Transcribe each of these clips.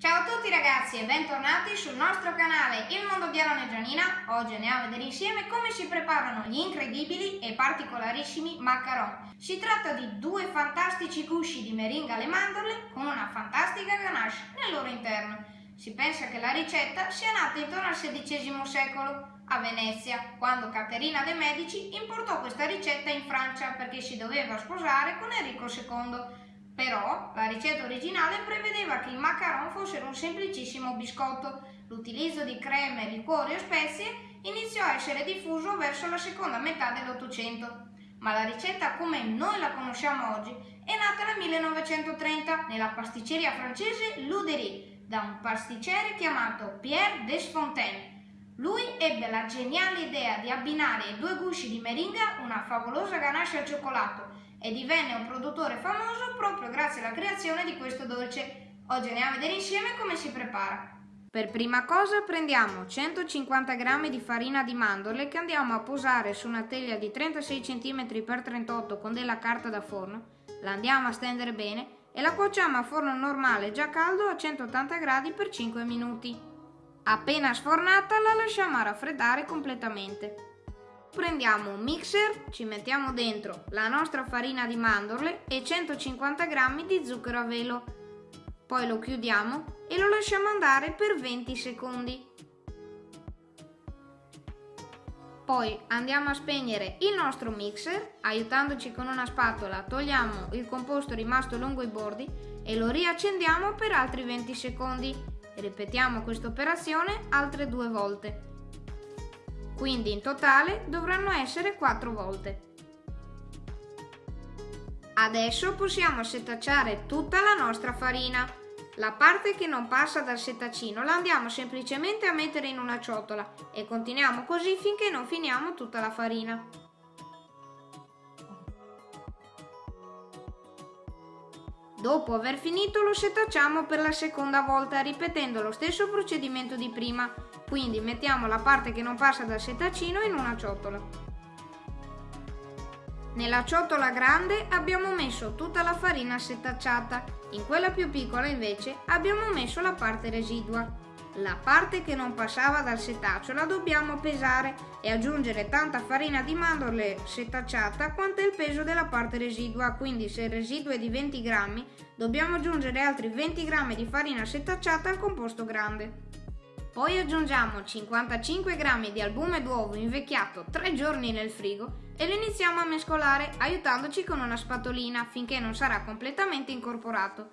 Ciao a tutti ragazzi e bentornati sul nostro canale Il Mondo di Aaron e Gianina. Oggi andiamo a vedere insieme come si preparano gli incredibili e particolarissimi macaron. Si tratta di due fantastici gusci di meringa alle mandorle con una fantastica ganache nel loro interno. Si pensa che la ricetta sia nata intorno al XVI secolo a Venezia, quando Caterina de' Medici importò questa ricetta in Francia perché si doveva sposare con Enrico II però la ricetta originale prevedeva che i macaron fossero un semplicissimo biscotto. L'utilizzo di creme, liquori o spezie iniziò a essere diffuso verso la seconda metà dell'Ottocento. Ma la ricetta come noi la conosciamo oggi è nata nel 1930 nella pasticceria francese Luderie da un pasticcere chiamato Pierre Desfontaines. Lui ebbe la geniale idea di abbinare ai due gusci di meringa una favolosa ganache al cioccolato e divenne un produttore famoso proprio grazie alla creazione di questo dolce. Oggi andiamo a vedere insieme come si prepara. Per prima cosa prendiamo 150 g di farina di mandorle che andiamo a posare su una teglia di 36 cm x 38 con della carta da forno, la andiamo a stendere bene e la cuociamo a forno normale già caldo a 180 gradi per 5 minuti. Appena sfornata la lasciamo raffreddare completamente. Prendiamo un mixer, ci mettiamo dentro la nostra farina di mandorle e 150 g di zucchero a velo. Poi lo chiudiamo e lo lasciamo andare per 20 secondi. Poi andiamo a spegnere il nostro mixer, aiutandoci con una spatola togliamo il composto rimasto lungo i bordi e lo riaccendiamo per altri 20 secondi. Ripetiamo questa operazione altre due volte quindi in totale dovranno essere 4 volte. Adesso possiamo setacciare tutta la nostra farina. La parte che non passa dal setaccino la andiamo semplicemente a mettere in una ciotola e continuiamo così finché non finiamo tutta la farina. Dopo aver finito lo setacciamo per la seconda volta ripetendo lo stesso procedimento di prima, quindi mettiamo la parte che non passa dal setaccino in una ciotola. Nella ciotola grande abbiamo messo tutta la farina setacciata, in quella più piccola invece abbiamo messo la parte residua. La parte che non passava dal setaccio la dobbiamo pesare e aggiungere tanta farina di mandorle setacciata quanto è il peso della parte residua, quindi se il residuo è di 20 grammi dobbiamo aggiungere altri 20 grammi di farina setacciata al composto grande. Poi aggiungiamo 55 grammi di albume d'uovo invecchiato 3 giorni nel frigo e lo iniziamo a mescolare aiutandoci con una spatolina finché non sarà completamente incorporato.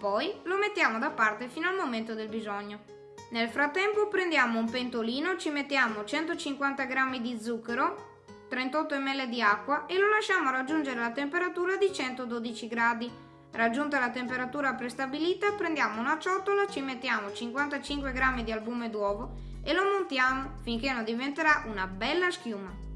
Poi lo mettiamo da parte fino al momento del bisogno. Nel frattempo prendiamo un pentolino, ci mettiamo 150 g di zucchero, 38 ml di acqua e lo lasciamo raggiungere la temperatura di 112 gradi. Raggiunta la temperatura prestabilita prendiamo una ciotola, ci mettiamo 55 g di albume d'uovo e lo montiamo finché non diventerà una bella schiuma.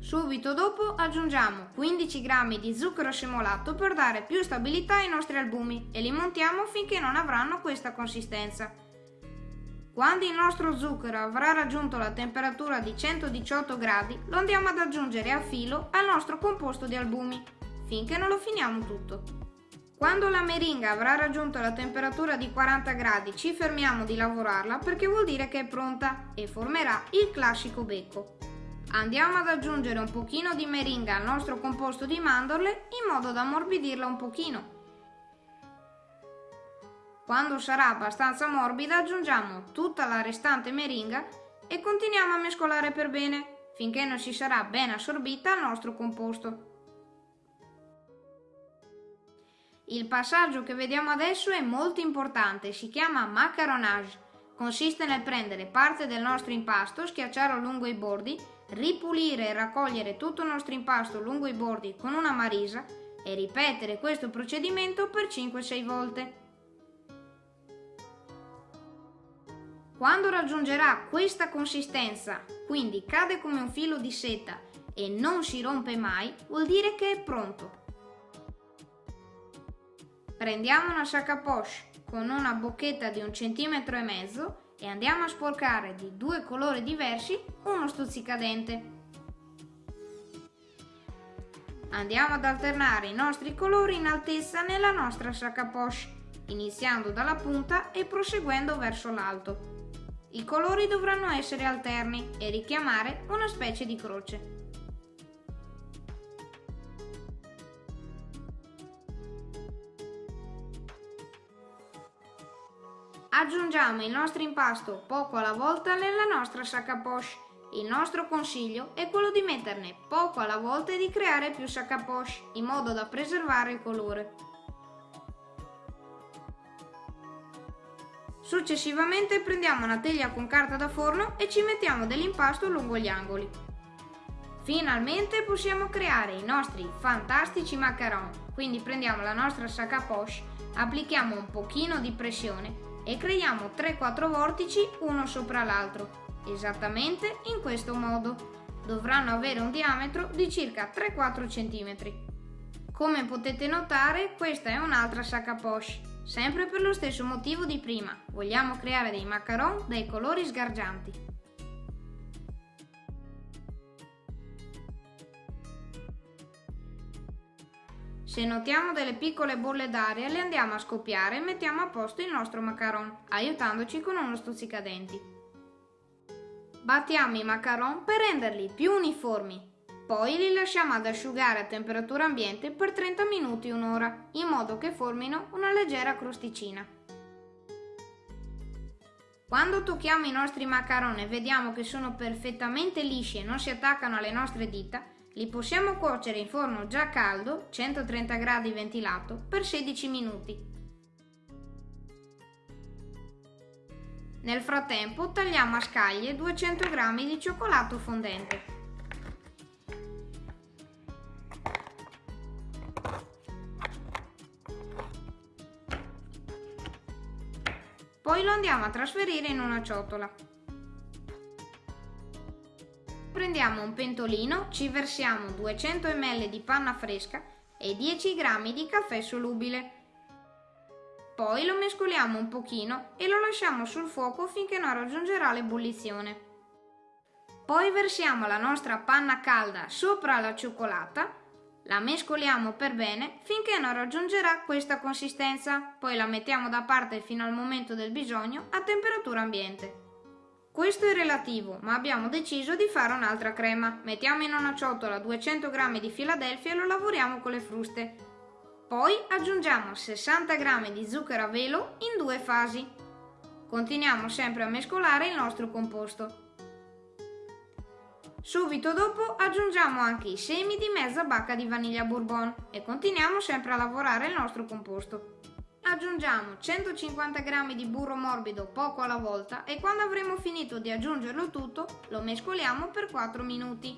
Subito dopo aggiungiamo 15 g di zucchero semolato per dare più stabilità ai nostri albumi e li montiamo finché non avranno questa consistenza. Quando il nostro zucchero avrà raggiunto la temperatura di 118 gradi, lo andiamo ad aggiungere a filo al nostro composto di albumi, finché non lo finiamo tutto. Quando la meringa avrà raggiunto la temperatura di 40 gradi ci fermiamo di lavorarla perché vuol dire che è pronta e formerà il classico becco. Andiamo ad aggiungere un pochino di meringa al nostro composto di mandorle in modo da ammorbidirla un pochino quando sarà abbastanza morbida aggiungiamo tutta la restante meringa e continuiamo a mescolare per bene finché non si sarà ben assorbita al nostro composto. Il passaggio che vediamo adesso è molto importante, si chiama macaronage. Consiste nel prendere parte del nostro impasto, schiacciarlo lungo i bordi, ripulire e raccogliere tutto il nostro impasto lungo i bordi con una marisa e ripetere questo procedimento per 5-6 volte. Quando raggiungerà questa consistenza, quindi cade come un filo di seta e non si rompe mai, vuol dire che è pronto. Prendiamo una sac à poche con una bocchetta di un centimetro e mezzo e andiamo a sporcare di due colori diversi uno stuzzicadente. Andiamo ad alternare i nostri colori in altezza nella nostra sac à poche. iniziando dalla punta e proseguendo verso l'alto. I colori dovranno essere alterni e richiamare una specie di croce. Aggiungiamo il nostro impasto poco alla volta nella nostra sac à poche. Il nostro consiglio è quello di metterne poco alla volta e di creare più sac à poche, in modo da preservare il colore. Successivamente prendiamo una teglia con carta da forno e ci mettiamo dell'impasto lungo gli angoli. Finalmente possiamo creare i nostri fantastici macaron, quindi prendiamo la nostra sac à poche, applichiamo un pochino di pressione e creiamo 3-4 vortici uno sopra l'altro, esattamente in questo modo. Dovranno avere un diametro di circa 3-4 cm. Come potete notare, questa è un'altra sac à poche, sempre per lo stesso motivo di prima. Vogliamo creare dei macaron dai colori sgargianti. Se notiamo delle piccole bolle d'aria le andiamo a scoppiare e mettiamo a posto il nostro macaron, aiutandoci con uno stuzzicadenti. Battiamo i macaron per renderli più uniformi. Poi li lasciamo ad asciugare a temperatura ambiente per 30 minuti un'ora, in modo che formino una leggera crosticina. Quando tocchiamo i nostri macaron e vediamo che sono perfettamente lisci e non si attaccano alle nostre dita, li possiamo cuocere in forno già caldo, 130 gradi ventilato, per 16 minuti. Nel frattempo tagliamo a scaglie 200 g di cioccolato fondente. Poi lo andiamo a trasferire in una ciotola. Prendiamo un pentolino, ci versiamo 200 ml di panna fresca e 10 g di caffè solubile. Poi lo mescoliamo un pochino e lo lasciamo sul fuoco finché non raggiungerà l'ebollizione. Poi versiamo la nostra panna calda sopra la cioccolata, la mescoliamo per bene finché non raggiungerà questa consistenza, poi la mettiamo da parte fino al momento del bisogno a temperatura ambiente. Questo è relativo, ma abbiamo deciso di fare un'altra crema. Mettiamo in una ciotola 200 g di Philadelphia e lo lavoriamo con le fruste. Poi aggiungiamo 60 g di zucchero a velo in due fasi. Continuiamo sempre a mescolare il nostro composto. Subito dopo aggiungiamo anche i semi di mezza bacca di vaniglia bourbon e continuiamo sempre a lavorare il nostro composto. Aggiungiamo 150 g di burro morbido poco alla volta e quando avremo finito di aggiungerlo tutto lo mescoliamo per 4 minuti.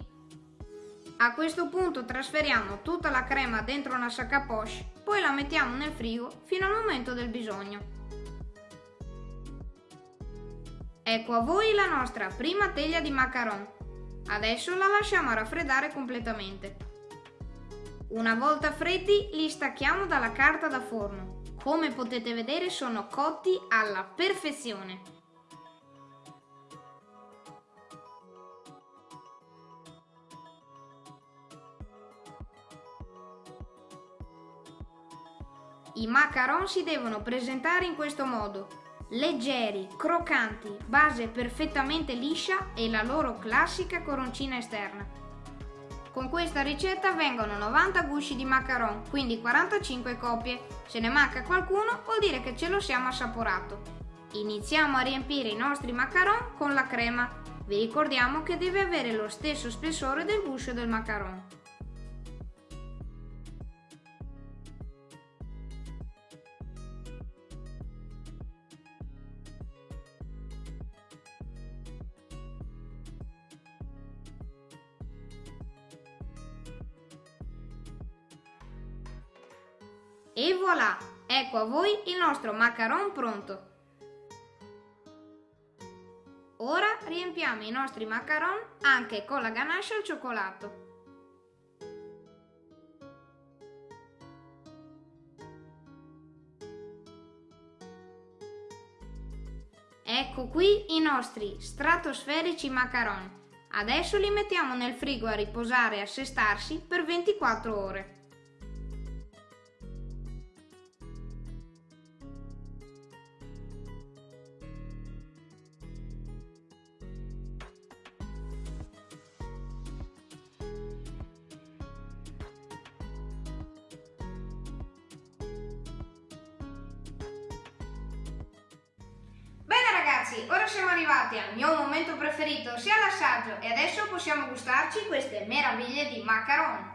A questo punto trasferiamo tutta la crema dentro una sac à poche, poi la mettiamo nel frigo fino al momento del bisogno. Ecco a voi la nostra prima teglia di macaron. Adesso la lasciamo raffreddare completamente. Una volta freddi li stacchiamo dalla carta da forno come potete vedere sono cotti alla perfezione. I macaron si devono presentare in questo modo, leggeri, croccanti, base perfettamente liscia e la loro classica coroncina esterna. Con questa ricetta vengono 90 gusci di macaron, quindi 45 coppie. Se ne manca qualcuno vuol dire che ce lo siamo assaporato. Iniziamo a riempire i nostri macaron con la crema. Vi ricordiamo che deve avere lo stesso spessore del guscio del macaron. E voilà! Ecco a voi il nostro macaron pronto! Ora riempiamo i nostri macaron anche con la ganache al cioccolato. Ecco qui i nostri stratosferici macaron. Adesso li mettiamo nel frigo a riposare e assestarsi per 24 ore. Ragazzi, ora siamo arrivati al mio momento preferito, sia l'assaggio, e adesso possiamo gustarci queste meraviglie di macaron.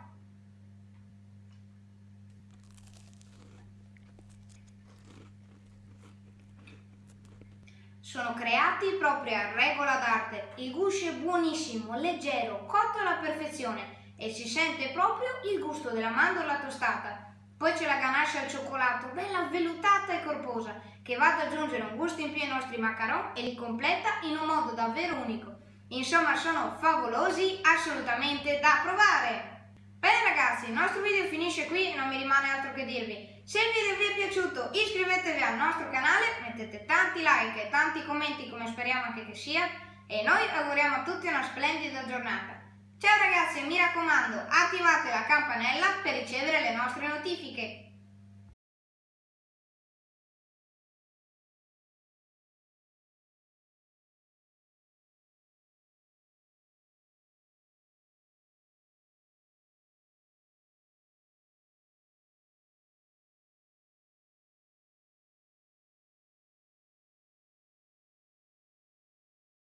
Sono creati proprio a regola d'arte. Il guscio è buonissimo, leggero, cotto alla perfezione e si sente proprio il gusto della mandorla tostata. Poi c'è la ganache al cioccolato, bella vellutata e corposa, che va ad aggiungere un gusto in più ai nostri macaron e li completa in un modo davvero unico. Insomma, sono favolosi, assolutamente da provare! Bene ragazzi, il nostro video finisce qui e non mi rimane altro che dirvi. Se il video vi è piaciuto iscrivetevi al nostro canale, mettete tanti like e tanti commenti come speriamo anche che sia e noi auguriamo a tutti una splendida giornata. Ciao ragazzi, mi raccomando, attivate la campanella per ricevere le nostre notifiche.